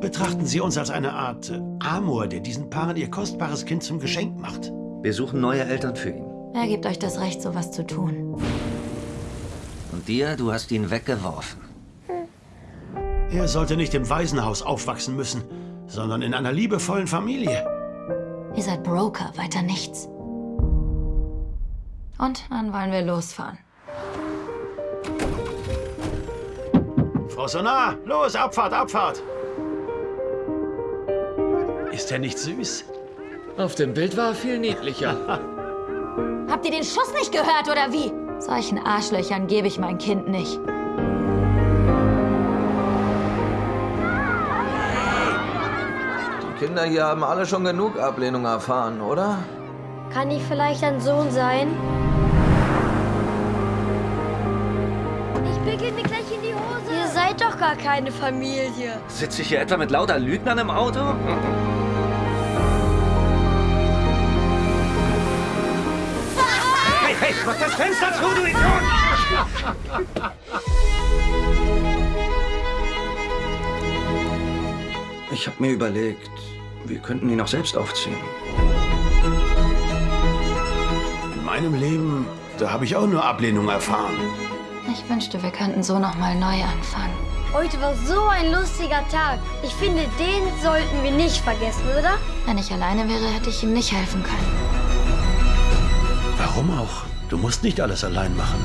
betrachten Sie uns als eine Art äh, Amor, der diesen Paaren ihr kostbares Kind zum Geschenk macht. Wir suchen neue Eltern für ihn. Wer gibt euch das Recht, sowas zu tun? Und dir, du hast ihn weggeworfen. Er sollte nicht im Waisenhaus aufwachsen müssen, sondern in einer liebevollen Familie. Ihr seid Broker, weiter nichts. Und dann wollen wir losfahren. Frau Sonar, los, Abfahrt, Abfahrt! Ist er nicht süß? Auf dem Bild war er viel niedlicher. Habt ihr den Schuss nicht gehört, oder wie? Solchen Arschlöchern gebe ich mein Kind nicht. Die Kinder hier haben alle schon genug Ablehnung erfahren, oder? Kann ich vielleicht ein Sohn sein? Ich pickel mir gleich in die Hose. Ihr seid doch gar keine Familie. Sitze ich hier etwa mit lauter Lügnern im Auto? mach das Fenster zu, du Idiot! Ich habe mir überlegt, wir könnten ihn auch selbst aufziehen. In meinem Leben, da habe ich auch nur Ablehnung erfahren. Ich wünschte, wir könnten so noch mal neu anfangen. Heute war so ein lustiger Tag. Ich finde, den sollten wir nicht vergessen, oder? Wenn ich alleine wäre, hätte ich ihm nicht helfen können. Warum auch? Du musst nicht alles allein machen.